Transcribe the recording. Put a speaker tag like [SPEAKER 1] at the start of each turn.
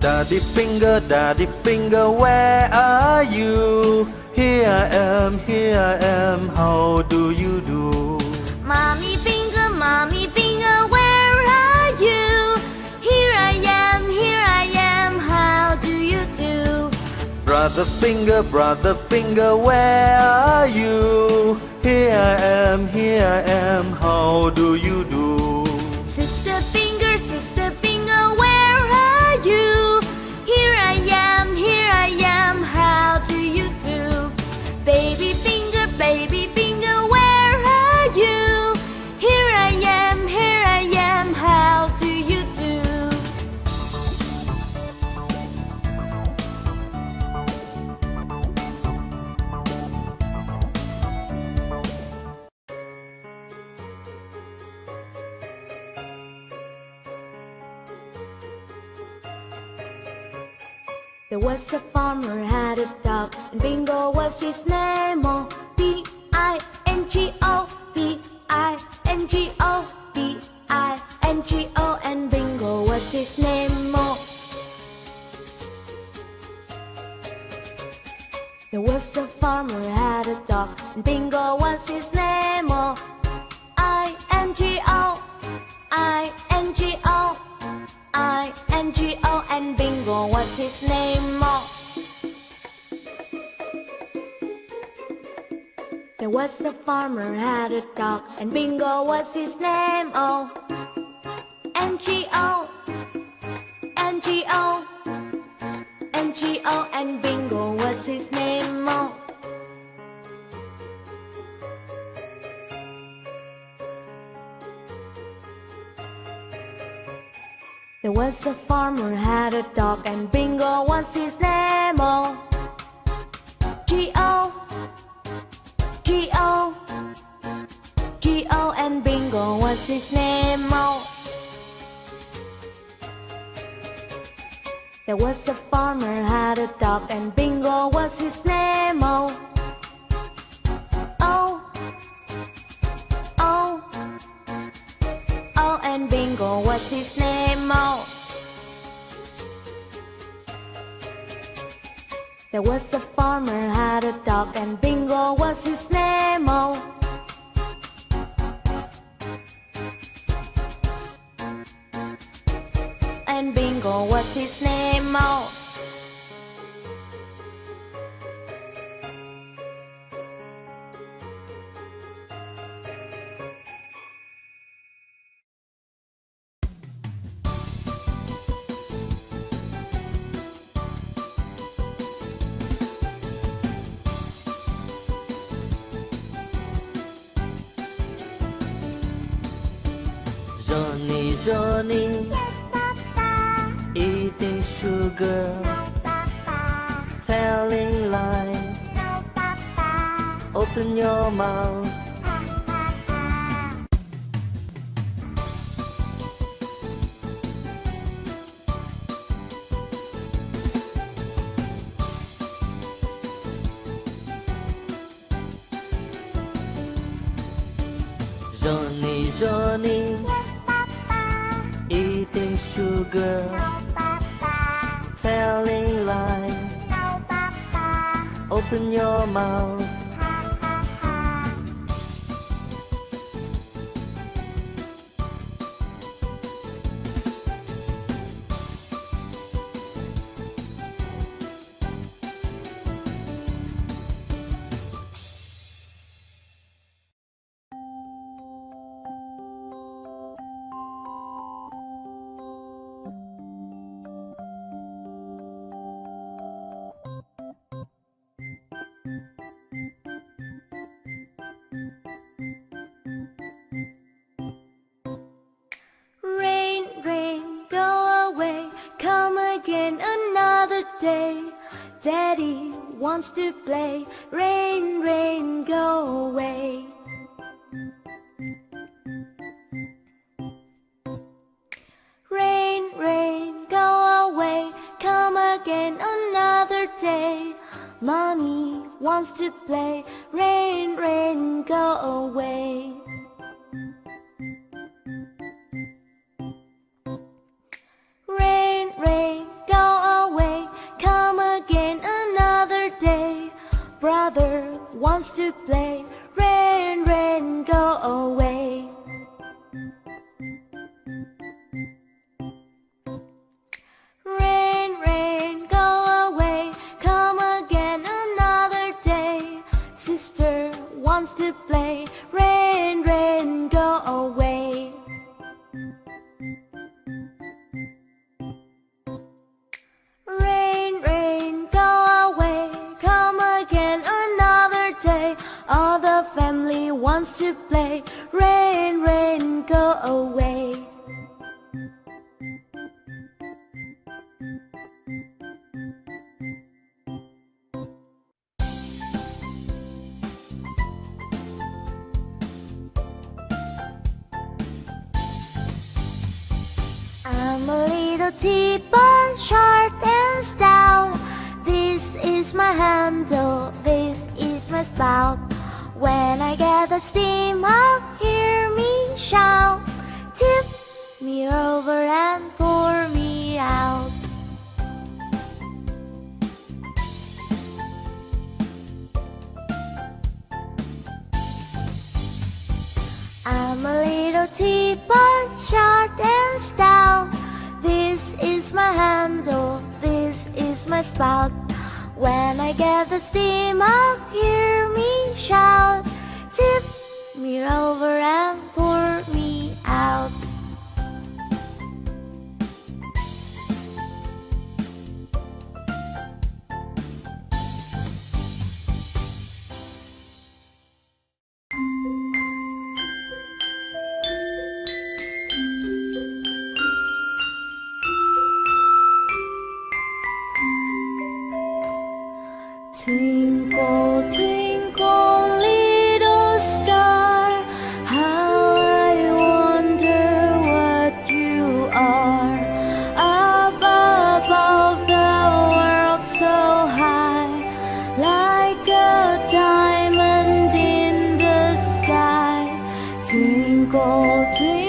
[SPEAKER 1] Daddy finger, daddy finger, where are you? Here I am, here I am, how do you do?
[SPEAKER 2] Mommy finger, mommy finger, where are you? Here I am, here I am, how do you do?
[SPEAKER 1] Brother finger, brother finger, where are you? Here I am, here I am, how do you do?
[SPEAKER 2] There was a farmer had a dog, and Bingo was his name. Oh, B I N G his name. Oh. There was a farmer had a dog and Bingo was his name. Oh, N G O, N G O, N G O and Bingo was his Was a farmer had a dog and Bingo was his name. Oh, O, G O, G O and Bingo was his name. Oh. There was a farmer had a dog and Bingo was his name. Oh, oh, oh. Oh, and Bingo was his name. There was a farmer had a dog, and Bingo was his name. Oh, and Bingo was his name. Oh.
[SPEAKER 1] Johnny, Johnny,
[SPEAKER 2] Yes, Papa.
[SPEAKER 1] eating sugar,
[SPEAKER 2] Papa.
[SPEAKER 1] telling lies.
[SPEAKER 2] No, Papa.
[SPEAKER 1] Open your mouth. Johnny, Johnny. Eating sugar,
[SPEAKER 2] No, Papa.
[SPEAKER 1] telling lies.
[SPEAKER 2] No, Papa.
[SPEAKER 1] Open your mouth.
[SPEAKER 2] Daddy wants to play. Rain, rain, go away. Rain, rain, go away. Come again another day. Mommy wants to play. Rain, rain, go away. To play. I'm a little teapot, short and stout. This is my handle, this is my spout. When I get the steam up, hear me shout. Me over and pour me out. I'm a little teapot, short and stout. This is my handle, this is my spout. When I get the steam up, hear me shout. Tip me over and pour me out. Twinkle, twinkle,